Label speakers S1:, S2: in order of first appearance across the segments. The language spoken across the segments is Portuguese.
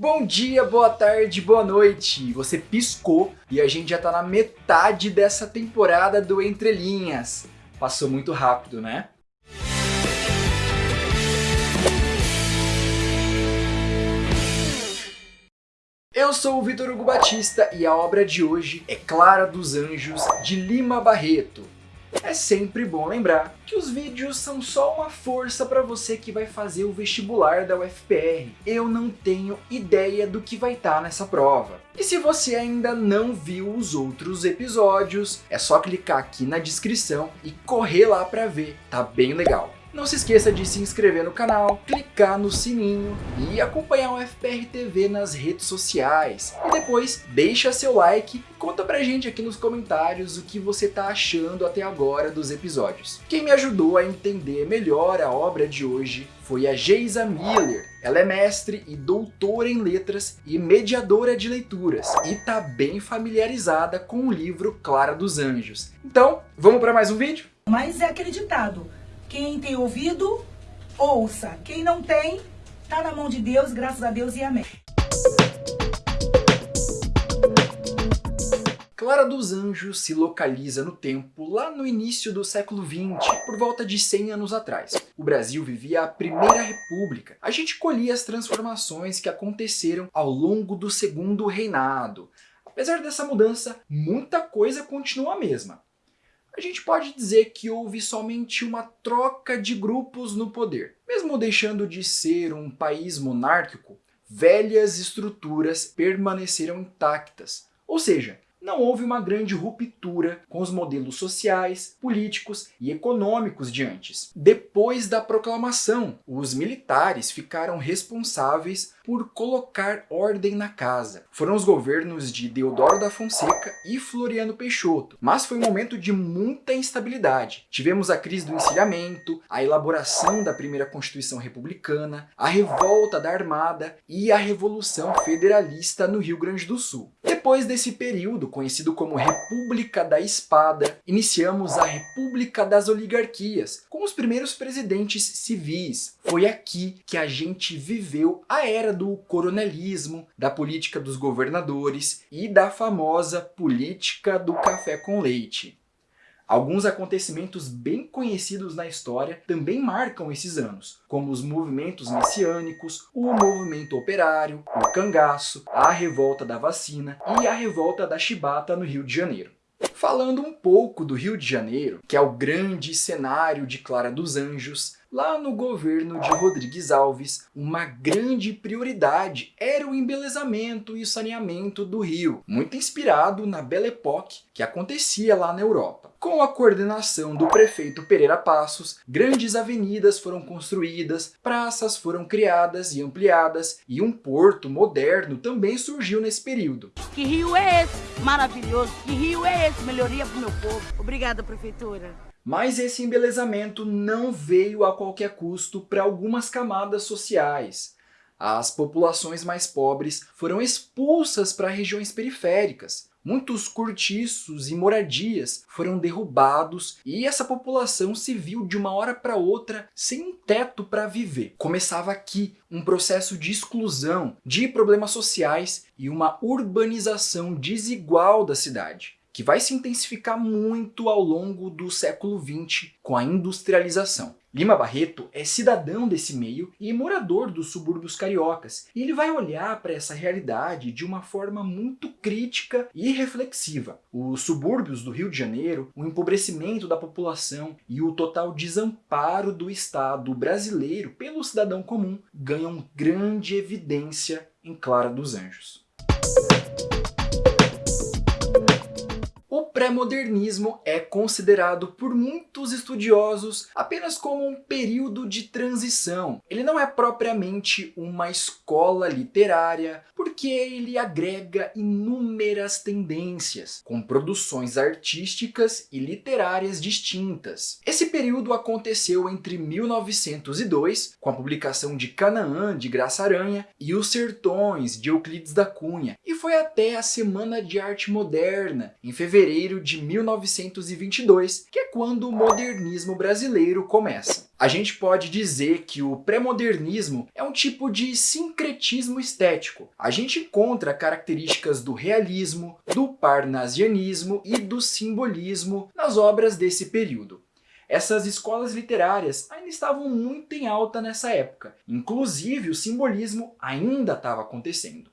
S1: Bom dia, boa tarde, boa noite. Você piscou e a gente já tá na metade dessa temporada do Entre Linhas. Passou muito rápido, né? Eu sou o Vitor Hugo Batista e a obra de hoje é Clara dos Anjos, de Lima Barreto. É sempre bom lembrar que os vídeos são só uma força para você que vai fazer o vestibular da UFPR. Eu não tenho ideia do que vai estar tá nessa prova. E se você ainda não viu os outros episódios, é só clicar aqui na descrição e correr lá para ver, tá bem legal. Não se esqueça de se inscrever no canal, clicar no sininho e acompanhar o FPR TV nas redes sociais. E depois deixa seu like e conta pra gente aqui nos comentários o que você tá achando até agora dos episódios. Quem me ajudou a entender melhor a obra de hoje foi a Geisa Miller. Ela é mestre e doutora em letras e mediadora de leituras e tá bem familiarizada com o livro Clara dos Anjos. Então, vamos para mais um vídeo?
S2: Mas é aquele ditado, quem tem ouvido, ouça. Quem não tem, tá na mão de Deus, graças a Deus e amém.
S1: Clara dos Anjos se localiza no tempo lá no início do século XX, por volta de 100 anos atrás. O Brasil vivia a Primeira República. A gente colhia as transformações que aconteceram ao longo do Segundo Reinado. Apesar dessa mudança, muita coisa continua a mesma a gente pode dizer que houve somente uma troca de grupos no poder. Mesmo deixando de ser um país monárquico, velhas estruturas permaneceram intactas. Ou seja, não houve uma grande ruptura com os modelos sociais, políticos e econômicos de antes. Depois da proclamação, os militares ficaram responsáveis por colocar ordem na casa. Foram os governos de Deodoro da Fonseca e Floriano Peixoto, mas foi um momento de muita instabilidade. Tivemos a crise do encilhamento, a elaboração da primeira Constituição Republicana, a revolta da Armada e a Revolução Federalista no Rio Grande do Sul. Depois desse período, conhecido como República da Espada, iniciamos a República das Oligarquias, com os primeiros presidentes civis. Foi aqui que a gente viveu a era do coronelismo, da política dos governadores e da famosa política do café com leite. Alguns acontecimentos bem conhecidos na história também marcam esses anos, como os movimentos messiânicos, o movimento operário, o cangaço, a revolta da vacina e a revolta da chibata no Rio de Janeiro. Falando um pouco do Rio de Janeiro, que é o grande cenário de Clara dos Anjos, Lá no governo de Rodrigues Alves, uma grande prioridade era o embelezamento e saneamento do rio, muito inspirado na Belle Époque que acontecia lá na Europa. Com a coordenação do prefeito Pereira Passos, grandes avenidas foram construídas, praças foram criadas e ampliadas e um porto moderno também surgiu nesse período.
S3: Que rio é esse? Maravilhoso! Que rio é esse? Melhoria para o meu povo. Obrigada, prefeitura.
S1: Mas esse embelezamento não veio a qualquer custo para algumas camadas sociais. As populações mais pobres foram expulsas para regiões periféricas. Muitos cortiços e moradias foram derrubados e essa população se viu de uma hora para outra sem um teto para viver. Começava aqui um processo de exclusão, de problemas sociais e uma urbanização desigual da cidade que vai se intensificar muito ao longo do século XX com a industrialização. Lima Barreto é cidadão desse meio e morador dos subúrbios cariocas, e ele vai olhar para essa realidade de uma forma muito crítica e reflexiva. Os subúrbios do Rio de Janeiro, o empobrecimento da população e o total desamparo do Estado brasileiro pelo cidadão comum ganham grande evidência em Clara dos Anjos. O pré-modernismo é considerado por muitos estudiosos apenas como um período de transição. Ele não é propriamente uma escola literária, porque ele agrega inúmeras tendências, com produções artísticas e literárias distintas. Esse período aconteceu entre 1902, com a publicação de Canaã, de Graça Aranha, e Os Sertões, de Euclides da Cunha, e foi até a Semana de Arte Moderna, em fevereiro janeiro de 1922, que é quando o modernismo brasileiro começa. A gente pode dizer que o pré-modernismo é um tipo de sincretismo estético. A gente encontra características do realismo, do parnasianismo e do simbolismo nas obras desse período. Essas escolas literárias ainda estavam muito em alta nessa época, inclusive o simbolismo ainda estava acontecendo.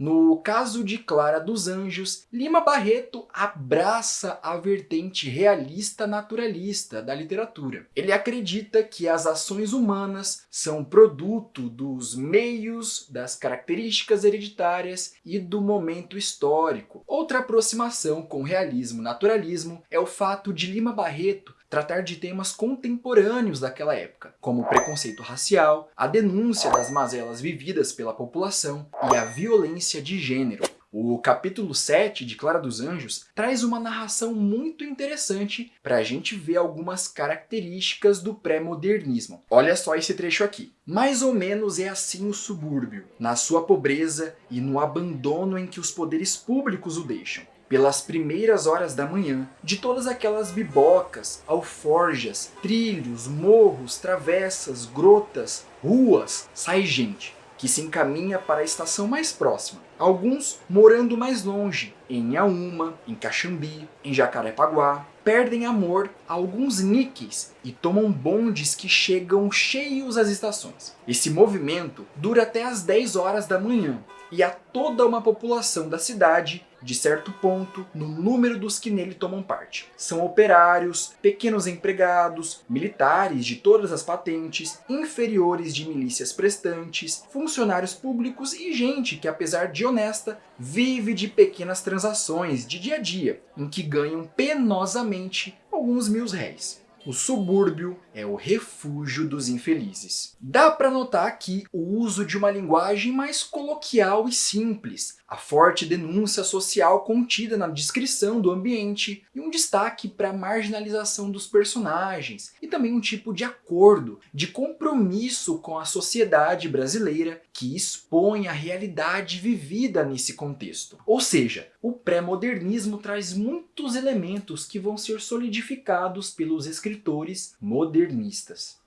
S1: No caso de Clara dos Anjos, Lima Barreto abraça a vertente realista naturalista da literatura. Ele acredita que as ações humanas são produto dos meios, das características hereditárias e do momento histórico. Outra aproximação com realismo-naturalismo é o fato de Lima Barreto tratar de temas contemporâneos daquela época, como o preconceito racial, a denúncia das mazelas vividas pela população e a violência de gênero. O capítulo 7 de Clara dos Anjos traz uma narração muito interessante para a gente ver algumas características do pré-modernismo. Olha só esse trecho aqui. Mais ou menos é assim o subúrbio, na sua pobreza e no abandono em que os poderes públicos o deixam pelas primeiras horas da manhã, de todas aquelas bibocas, alforjas, trilhos, morros, travessas, grotas, ruas, sai gente que se encaminha para a estação mais próxima. Alguns morando mais longe, em Auma, em Caxambi, em Jacarepaguá, perdem amor a alguns níqueis e tomam bondes que chegam cheios às estações. Esse movimento dura até as 10 horas da manhã e há toda uma população da cidade de certo ponto no número dos que nele tomam parte. São operários, pequenos empregados, militares de todas as patentes, inferiores de milícias prestantes, funcionários públicos e gente que, apesar de honesta, vive de pequenas transações de dia a dia, em que ganham penosamente alguns mil réis. O subúrbio é o refúgio dos infelizes. Dá para notar aqui o uso de uma linguagem mais coloquial e simples, a forte denúncia social contida na descrição do ambiente e um destaque para a marginalização dos personagens e também um tipo de acordo, de compromisso com a sociedade brasileira que expõe a realidade vivida nesse contexto. Ou seja, o pré-modernismo traz muitos elementos que vão ser solidificados pelos escritores modernistas.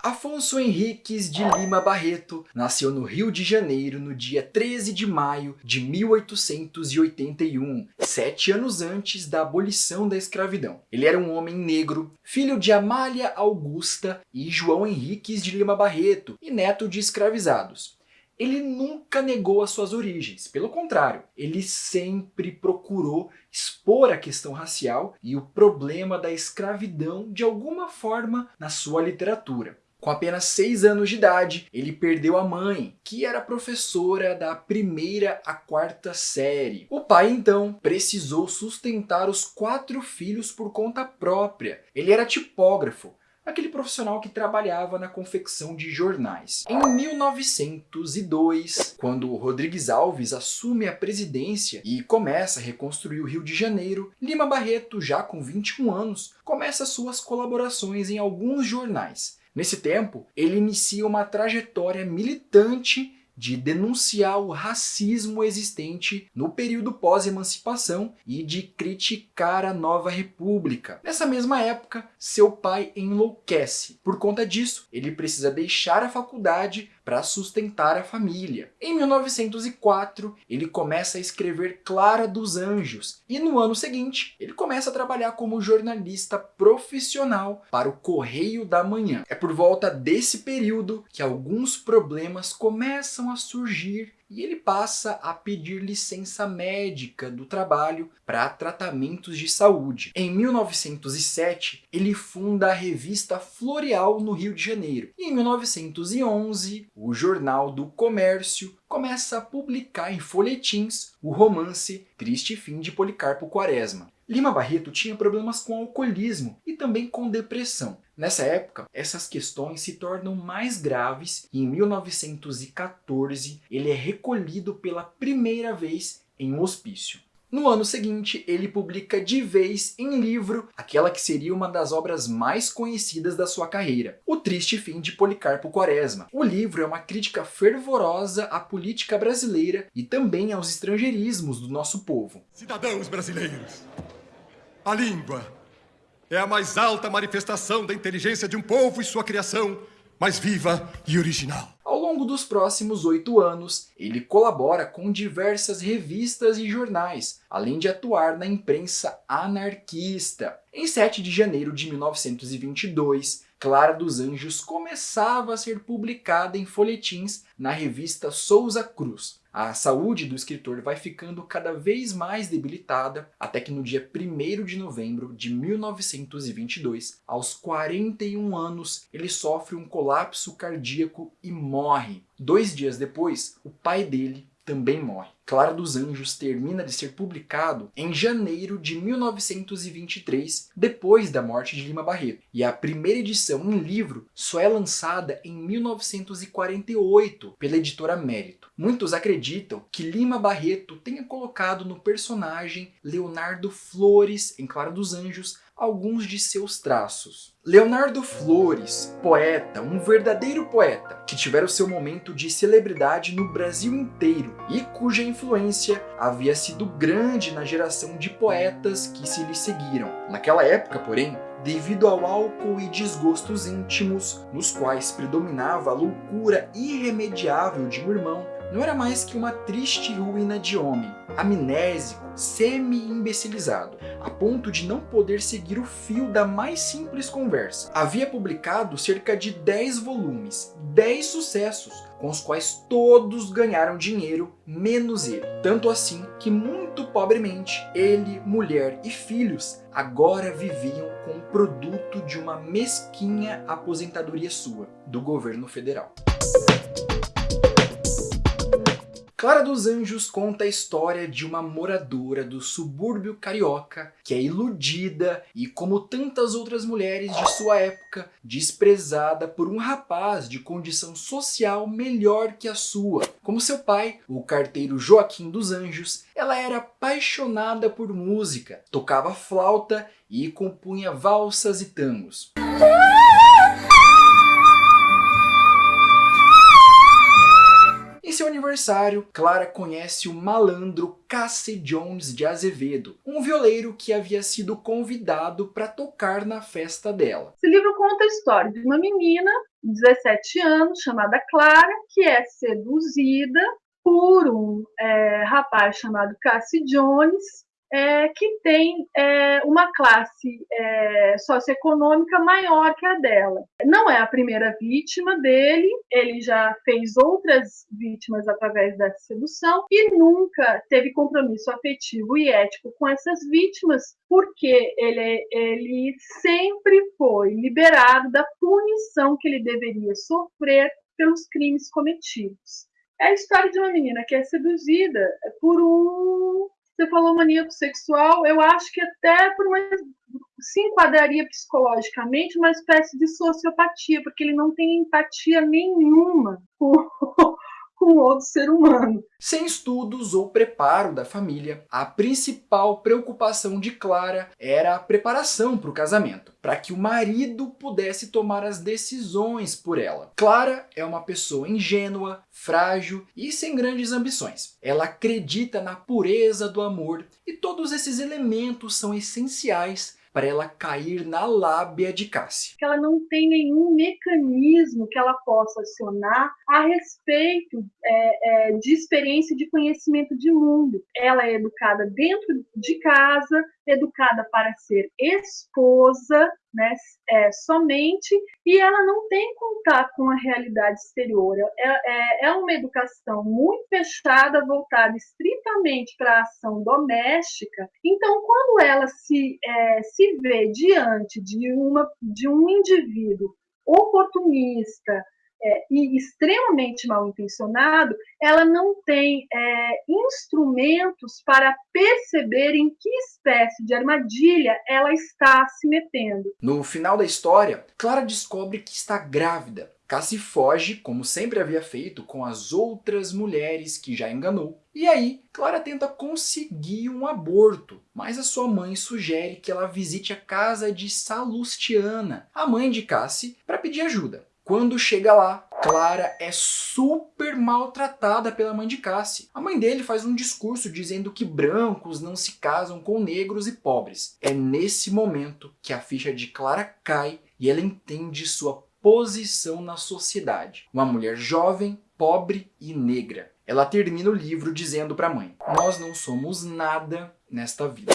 S1: Afonso Henriques de Lima Barreto nasceu no Rio de Janeiro no dia 13 de maio de 1881, sete anos antes da abolição da escravidão. Ele era um homem negro, filho de Amália Augusta e João Henriques de Lima Barreto e neto de escravizados ele nunca negou as suas origens. Pelo contrário, ele sempre procurou expor a questão racial e o problema da escravidão de alguma forma na sua literatura. Com apenas 6 anos de idade, ele perdeu a mãe, que era professora da primeira à quarta série. O pai, então, precisou sustentar os quatro filhos por conta própria. Ele era tipógrafo, aquele profissional que trabalhava na confecção de jornais. Em 1902, quando Rodrigues Alves assume a presidência e começa a reconstruir o Rio de Janeiro, Lima Barreto, já com 21 anos, começa suas colaborações em alguns jornais. Nesse tempo, ele inicia uma trajetória militante de denunciar o racismo existente no período pós-emancipação e de criticar a nova república. Nessa mesma época, seu pai enlouquece. Por conta disso, ele precisa deixar a faculdade para sustentar a família. Em 1904, ele começa a escrever Clara dos Anjos e no ano seguinte, ele começa a trabalhar como jornalista profissional para o Correio da Manhã. É por volta desse período que alguns problemas começam a surgir e ele passa a pedir licença médica do trabalho para tratamentos de saúde. Em 1907, ele funda a revista Floreal no Rio de Janeiro. E em 1911, o Jornal do Comércio começa a publicar em folhetins o romance Triste Fim de Policarpo Quaresma. Lima Barreto tinha problemas com alcoolismo e também com depressão. Nessa época, essas questões se tornam mais graves e em 1914 ele é recolhido pela primeira vez em um hospício. No ano seguinte, ele publica de vez em livro aquela que seria uma das obras mais conhecidas da sua carreira, O Triste Fim de Policarpo Quaresma. O livro é uma crítica fervorosa à política brasileira e também aos estrangeirismos do nosso povo.
S4: Cidadãos brasileiros, a língua é a mais alta manifestação da inteligência de um povo e sua criação mais viva e original.
S1: Ao longo dos próximos oito anos, ele colabora com diversas revistas e jornais, além de atuar na imprensa anarquista. Em 7 de janeiro de 1922, Clara dos Anjos começava a ser publicada em folhetins na revista Souza Cruz. A saúde do escritor vai ficando cada vez mais debilitada, até que no dia 1 de novembro de 1922, aos 41 anos, ele sofre um colapso cardíaco e morre. Dois dias depois, o pai dele também morre. Clara dos Anjos termina de ser publicado em janeiro de 1923, depois da morte de Lima Barreto, e a primeira edição em livro só é lançada em 1948 pela editora Mérito. Muitos acreditam que Lima Barreto tenha colocado no personagem Leonardo Flores, em Clara dos Anjos, alguns de seus traços. Leonardo Flores, poeta, um verdadeiro poeta, que tivera o seu momento de celebridade no Brasil inteiro e cuja influência havia sido grande na geração de poetas que se lhe seguiram. Naquela época, porém, devido ao álcool e desgostos íntimos, nos quais predominava a loucura irremediável de um irmão, não era mais que uma triste ruína de homem, amnésico, semi-imbecilizado, a ponto de não poder seguir o fio da mais simples conversa. Havia publicado cerca de 10 volumes, 10 sucessos, com os quais todos ganharam dinheiro, menos ele. Tanto assim que muito pobremente, ele, mulher e filhos agora viviam com o produto de uma mesquinha aposentadoria sua, do governo federal. Clara dos Anjos conta a história de uma moradora do subúrbio carioca que é iludida e, como tantas outras mulheres de sua época, desprezada por um rapaz de condição social melhor que a sua. Como seu pai, o carteiro Joaquim dos Anjos, ela era apaixonada por música, tocava flauta e compunha valsas e tangos. Seu aniversário, Clara conhece o malandro Cassie Jones de Azevedo, um violeiro que havia sido convidado para tocar na festa dela.
S5: Esse livro conta a história de uma menina de 17 anos, chamada Clara, que é seduzida por um é, rapaz chamado Cassie Jones, é, que tem é, uma classe é, socioeconômica maior que a dela. Não é a primeira vítima dele, ele já fez outras vítimas através da sedução e nunca teve compromisso afetivo e ético com essas vítimas, porque ele, ele sempre foi liberado da punição que ele deveria sofrer pelos crimes cometidos. É a história de uma menina que é seduzida por um você falou maníaco sexual, eu acho que até por uma, se enquadraria psicologicamente uma espécie de sociopatia, porque ele não tem empatia nenhuma com, com outro ser humano.
S1: Sem estudos ou preparo da família, a principal preocupação de Clara era a preparação para o casamento, para que o marido pudesse tomar as decisões por ela. Clara é uma pessoa ingênua, frágil e sem grandes ambições. Ela acredita na pureza do amor e todos esses elementos são essenciais para ela cair na lábia de Cassie.
S5: Ela não tem nenhum mecanismo que ela possa acionar a respeito é, é, de experiência de conhecimento de mundo. Ela é educada dentro de casa, educada para ser esposa, né, é, somente, e ela não tem contato com a realidade exterior. É, é, é uma educação muito fechada, voltada estritamente para a ação doméstica. Então, quando ela se, é, se vê diante de, uma, de um indivíduo oportunista, é, e extremamente mal intencionado, ela não tem é, instrumentos para perceber em que espécie de armadilha ela está se metendo.
S1: No final da história, Clara descobre que está grávida Cassie foge, como sempre havia feito, com as outras mulheres que já enganou. E aí, Clara tenta conseguir um aborto, mas a sua mãe sugere que ela visite a casa de Salustiana, a mãe de Cassie, para pedir ajuda. Quando chega lá, Clara é super maltratada pela mãe de Cassie. A mãe dele faz um discurso dizendo que brancos não se casam com negros e pobres. É nesse momento que a ficha de Clara cai e ela entende sua posição na sociedade. Uma mulher jovem, pobre e negra. Ela termina o livro dizendo para a mãe, nós não somos nada nesta vida.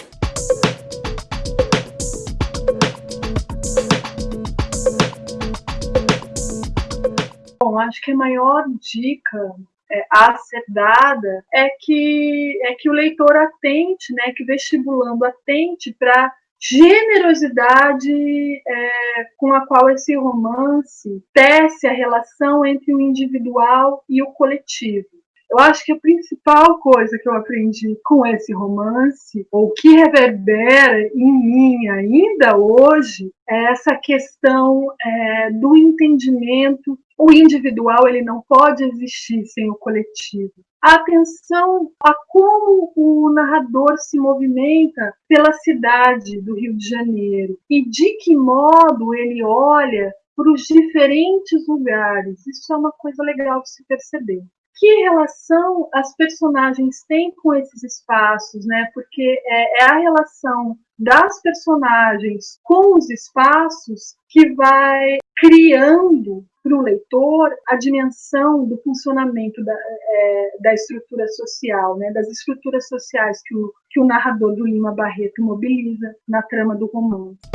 S5: Bom, acho que a maior dica é, a ser dada é que é que o leitor atente, né, que vestibulando atente para generosidade é, com a qual esse romance tece a relação entre o individual e o coletivo. Eu acho que a principal coisa que eu aprendi com esse romance, ou que reverbera em mim ainda hoje, é essa questão é, do entendimento. O individual ele não pode existir sem o coletivo. atenção a como o narrador se movimenta pela cidade do Rio de Janeiro e de que modo ele olha para os diferentes lugares. Isso é uma coisa legal de se perceber que relação as personagens têm com esses espaços, né? Porque é, é a relação das personagens com os espaços que vai criando para o leitor a dimensão do funcionamento da, é, da estrutura social, né, das estruturas sociais que o, que o narrador do Lima Barreto mobiliza na trama do romance.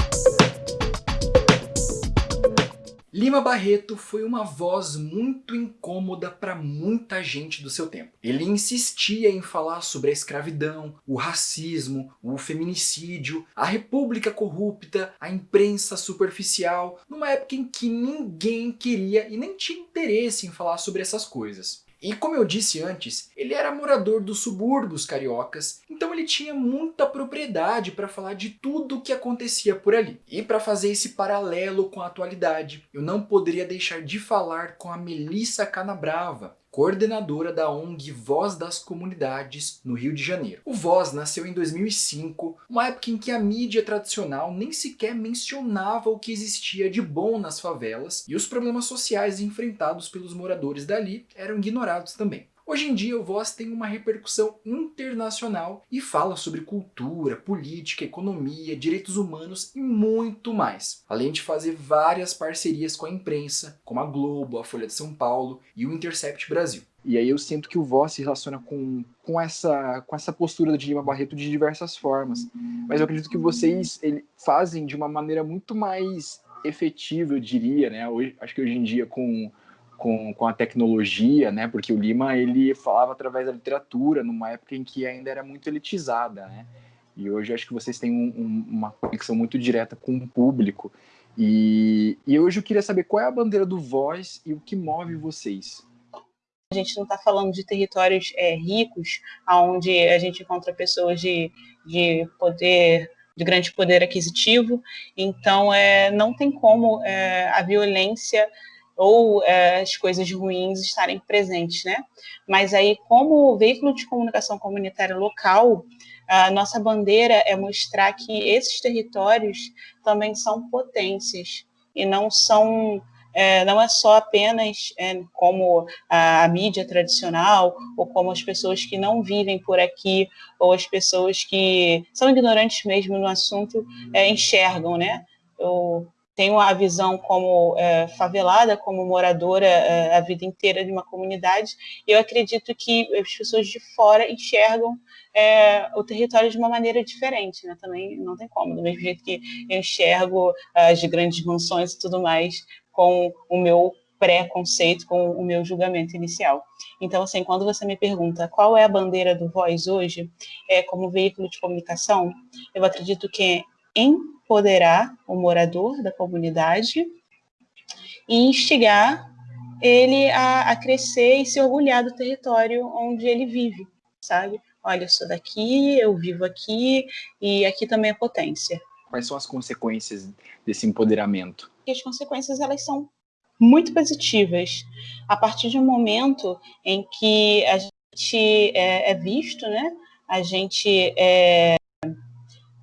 S1: Lima Barreto foi uma voz muito incômoda para muita gente do seu tempo. Ele insistia em falar sobre a escravidão, o racismo, o feminicídio, a república corrupta, a imprensa superficial, numa época em que ninguém queria e nem tinha interesse em falar sobre essas coisas. E como eu disse antes, ele era morador dos subúrbios cariocas, então ele tinha muita propriedade para falar de tudo o que acontecia por ali. E para fazer esse paralelo com a atualidade, eu não poderia deixar de falar com a Melissa Canabrava, coordenadora da ONG Voz das Comunidades no Rio de Janeiro. O Voz nasceu em 2005, uma época em que a mídia tradicional nem sequer mencionava o que existia de bom nas favelas e os problemas sociais enfrentados pelos moradores dali eram ignorados também. Hoje em dia o Voz tem uma repercussão internacional e fala sobre cultura, política, economia, direitos humanos e muito mais. Além de fazer várias parcerias com a imprensa, como a Globo, a Folha de São Paulo e o Intercept Brasil.
S6: E aí eu sinto que o Voz se relaciona com, com, essa, com essa postura de Lima Barreto de diversas formas. Mas eu acredito que vocês ele, fazem de uma maneira muito mais efetiva, eu diria, né? Hoje, acho que hoje em dia com com, com a tecnologia, né? Porque o Lima ele falava através da literatura numa época em que ainda era muito elitizada, né? E hoje acho que vocês têm um, um, uma conexão muito direta com o público. E, e hoje eu queria saber qual é a bandeira do Voz e o que move vocês.
S7: A gente não está falando de territórios é, ricos, onde a gente encontra pessoas de, de poder de grande poder aquisitivo, então é, não tem como é, a violência ou é, as coisas ruins estarem presentes, né? Mas aí, como veículo de comunicação comunitária local, a nossa bandeira é mostrar que esses territórios também são potências e não são é, não é só apenas é, como a, a, mídia tradicional ou como as pessoas que não vivem por aqui ou as pessoas que são ignorantes mesmo no assunto é, enxergam, né? Eu tenho a visão como é, favelada, como moradora é, a vida inteira de uma comunidade, e eu acredito que as pessoas de fora enxergam é, o território de uma maneira diferente, né? Também não tem como, do mesmo jeito que eu enxergo as grandes mansões e tudo mais com o meu pré-conceito, com o meu julgamento inicial. Então, assim, quando você me pergunta qual é a bandeira do Voz hoje, é, como veículo de comunicação, eu acredito que empoderar o morador da comunidade e instigar ele a, a, crescer e se orgulhar do território onde ele vive, sabe? Olha, eu sou daqui, eu vivo aqui e aqui também é potência.
S6: Quais são as consequências desse empoderamento?
S7: E as consequências elas são muito positivas. A partir de um momento em que a gente é, é visto, né? A gente é,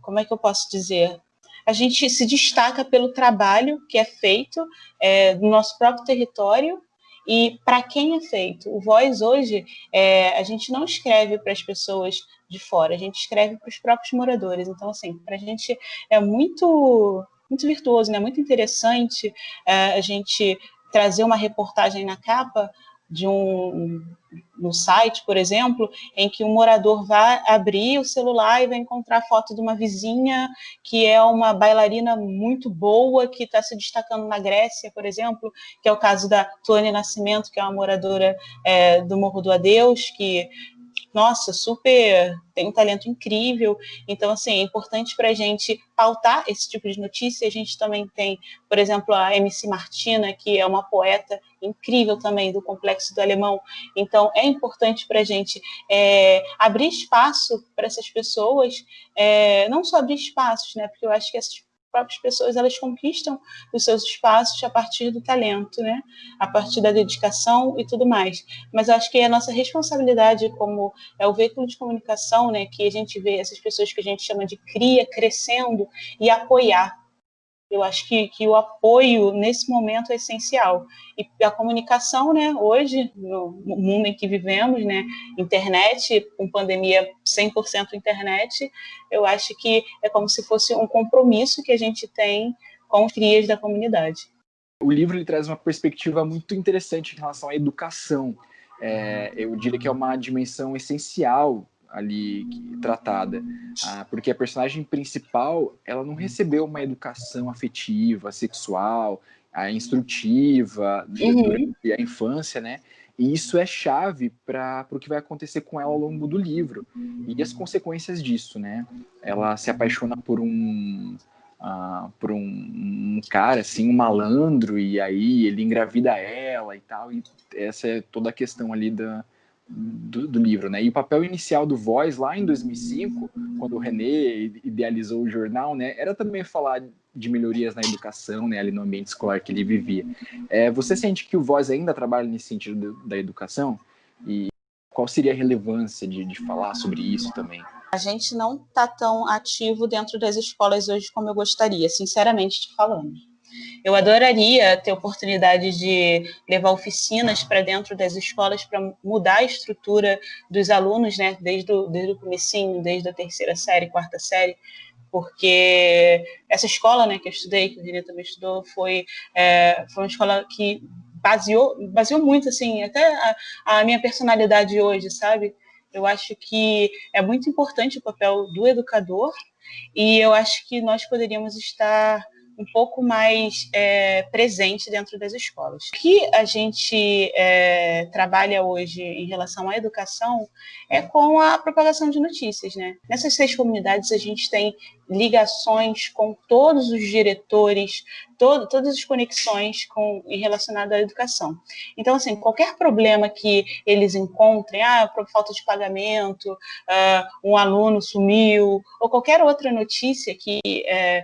S7: como é que eu posso dizer? A gente se destaca pelo trabalho que é feito é, no nosso próprio território e para quem é feito. O Voz hoje, é, a gente não escreve para as pessoas de fora, a gente escreve para os próprios moradores. Então, assim, para a gente é muito, muito virtuoso, né? muito interessante é, a gente trazer uma reportagem na capa de um no site, por exemplo, em que um morador vai abrir o celular e vai encontrar foto de uma vizinha que é uma bailarina muito boa, que está se destacando na Grécia, por exemplo, que é o caso da Tônia Nascimento, que é uma moradora é, do Morro do Adeus, que nossa, super, tem um talento incrível. Então, assim, é importante para a gente pautar esse tipo de notícia. A gente também tem, por exemplo, a MC Martina, que é uma poeta incrível também do Complexo do Alemão. Então, é importante para a gente é, abrir espaço para essas pessoas, é, não só abrir espaços, né? Porque eu acho que essas próprias pessoas elas conquistam os seus espaços a partir do talento, né? A partir da dedicação e tudo mais. Mas eu acho que a nossa responsabilidade como é o veículo de comunicação, né, que a gente vê essas pessoas que a gente chama de cria crescendo e apoiar eu acho que, que o apoio nesse momento é essencial. E a comunicação, né, hoje, no mundo em que vivemos, né, internet, com pandemia 100% internet, eu acho que é como se fosse um compromisso que a gente tem com os crias da comunidade.
S6: O livro ele traz uma perspectiva muito interessante em relação à educação. É, eu diria que é uma dimensão essencial ali tratada, ah, porque a personagem principal ela não recebeu uma educação afetiva, sexual, a instrutiva uhum. durante a infância, né? E isso é chave para o que vai acontecer com ela ao longo do livro e as consequências disso, né? Ela se apaixona por um uh, por um, um, cara assim, um malandro e aí ele engravida ela e tal e essa é toda a questão ali da do, do, livro, né? E o papel inicial do Voz lá em 2005, quando o René idealizou o jornal, né, era também falar de melhorias na educação, né, ali no ambiente escolar que ele vivia. É, você sente que o Voz ainda trabalha nesse sentido da educação? E qual seria a relevância de, de falar sobre isso também?
S7: A gente não está tão ativo dentro das escolas hoje como eu gostaria, sinceramente te falando. Eu adoraria ter oportunidade de levar oficinas para dentro das escolas para mudar a estrutura dos alunos, né, desde o, desde o comecinho, desde a terceira série, quarta série, porque essa escola, né, que eu estudei, que o René também estudou, foi, é, foi uma escola que baseou, baseou muito, assim, até a, a minha personalidade hoje, sabe? Eu acho que é muito importante o papel do educador e eu acho que nós poderíamos estar um pouco mais é, presente dentro das escolas. O que a gente é, trabalha hoje em relação à educação é com a propagação de notícias. Né? Nessas seis comunidades, a gente tem ligações com todos os diretores, todas as conexões com, relacionadas à educação. Então, assim, qualquer problema que eles encontrem, ah, falta de pagamento, uh, um aluno sumiu, ou qualquer outra notícia que é,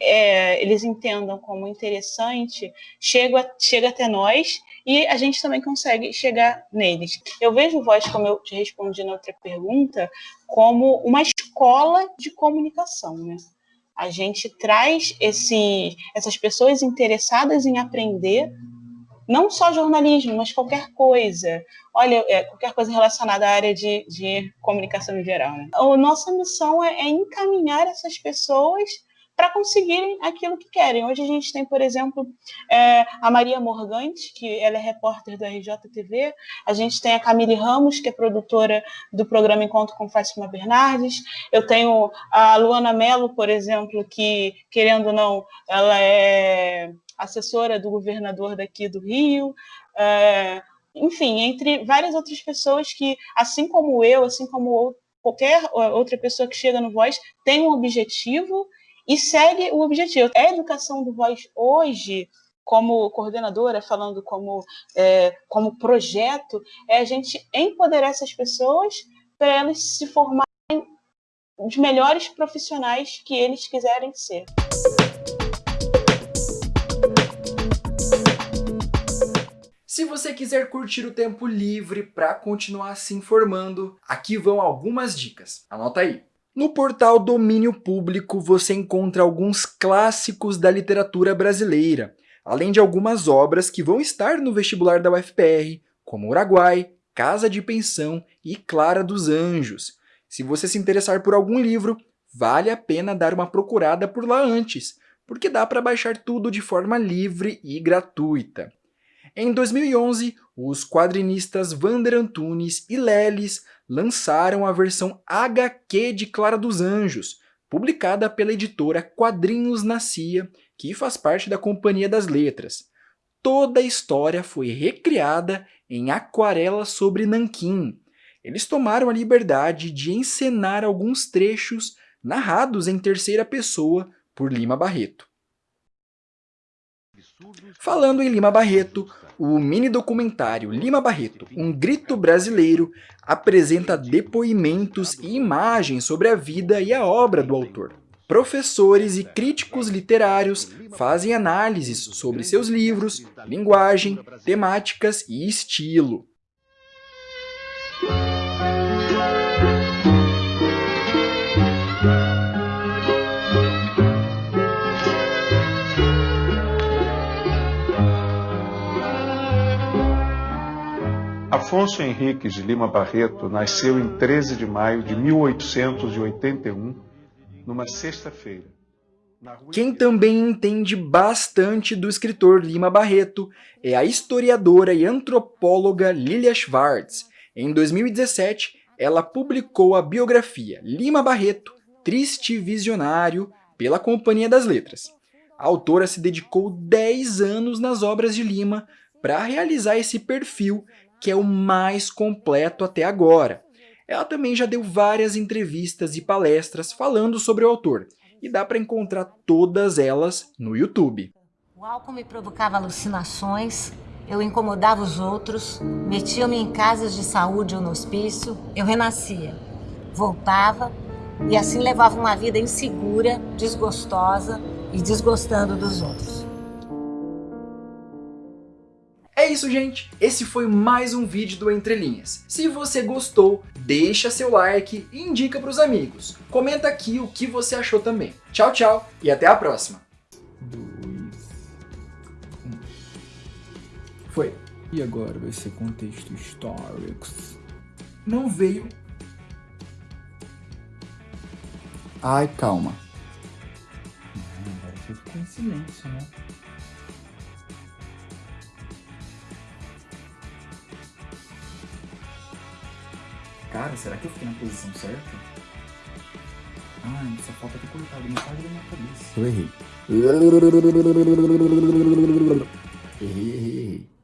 S7: é, eles entendam como interessante, chega, chega até nós e a gente também consegue chegar neles. Eu vejo Voz, como eu te respondi na outra pergunta, como uma escola de comunicação, né? A gente traz esse, essas pessoas interessadas em aprender não só jornalismo, mas qualquer coisa. Olha, é, qualquer coisa relacionada à área de, de comunicação em geral. Né? A nossa missão é, é encaminhar essas pessoas para conseguirem aquilo que querem. Hoje a gente tem, por exemplo, é, a Maria Morgante, que ela é repórter da RJTV, a gente tem a Camille Ramos, que é produtora do programa Encontro com Fátima Bernardes, eu tenho a Luana Mello, por exemplo, que, querendo ou não, ela é assessora do governador daqui do Rio, é, enfim, entre várias outras pessoas que, assim como eu, assim como qualquer outra pessoa que chega no Voz, tem um objetivo e segue o objetivo. A educação do Voz hoje, como coordenadora, falando como, é, como projeto, é a gente empoderar essas pessoas para elas se formarem os melhores profissionais que eles quiserem ser.
S1: Se você quiser curtir o tempo livre para continuar se informando, aqui vão algumas dicas. Anota aí. No portal Domínio Público você encontra alguns clássicos da literatura brasileira, além de algumas obras que vão estar no vestibular da UFPR, como Uruguai, Casa de Pensão e Clara dos Anjos. Se você se interessar por algum livro, vale a pena dar uma procurada por lá antes, porque dá para baixar tudo de forma livre e gratuita. Em 2011, os quadrinistas Vander Antunes e Lelis lançaram a versão HQ de Clara dos Anjos, publicada pela editora Quadrinhos na Cia, que faz parte da Companhia das Letras. Toda a história foi recriada em aquarela sobre nanquim. Eles tomaram a liberdade de encenar alguns trechos narrados em terceira pessoa por Lima Barreto. Falando em Lima Barreto, o mini documentário Lima Barreto, um grito brasileiro, apresenta depoimentos e imagens sobre a vida e a obra do autor. Professores e críticos literários fazem análises sobre seus livros, linguagem, temáticas e estilo.
S8: Afonso Henriques de Lima Barreto nasceu em 13 de maio de 1881, numa sexta-feira.
S1: Quem também entende bastante do escritor Lima Barreto é a historiadora e antropóloga Lilia Schwartz. Em 2017, ela publicou a biografia Lima Barreto, Triste Visionário, pela Companhia das Letras. A autora se dedicou 10 anos nas obras de Lima para realizar esse perfil que é o mais completo até agora. Ela também já deu várias entrevistas e palestras falando sobre o autor, e dá para encontrar todas elas no YouTube.
S9: O álcool me provocava alucinações, eu incomodava os outros, metia-me em casas de saúde ou no hospício, eu renascia, voltava e assim levava uma vida insegura, desgostosa e desgostando dos outros.
S1: É isso, gente. Esse foi mais um vídeo do Entre Linhas. Se você gostou, deixa seu like e indica para os amigos. Comenta aqui o que você achou também. Tchau, tchau e até a próxima. Dois, um. Foi.
S10: E agora vai ser contexto histórico.
S1: Não veio.
S10: Ai, calma. Agora ficou em silêncio, né? Cara, será que eu fiquei na posição certa? Ai, só falta ter colocado metade da minha cabeça. Eu errei. Errei, errei, errei.